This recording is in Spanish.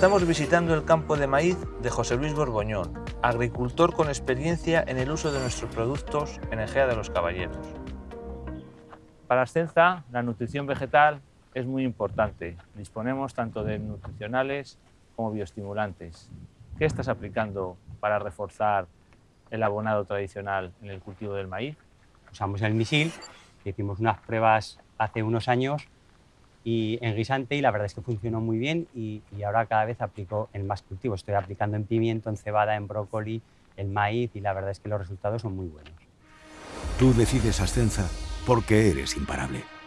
Estamos visitando el campo de maíz de José Luis Borboñón, agricultor con experiencia en el uso de nuestros productos en Egea de los Caballeros. Para Ascenza, la nutrición vegetal es muy importante. Disponemos tanto de nutricionales como bioestimulantes. ¿Qué estás aplicando para reforzar el abonado tradicional en el cultivo del maíz? Usamos el misil, hicimos unas pruebas hace unos años y en guisante y la verdad es que funcionó muy bien y, ahora cada vez aplico en más cultivos. Estoy aplicando en pimiento, en cebada, en brócoli, en maíz y la verdad es que los resultados son muy buenos. Tú decides Ascenza porque eres imparable.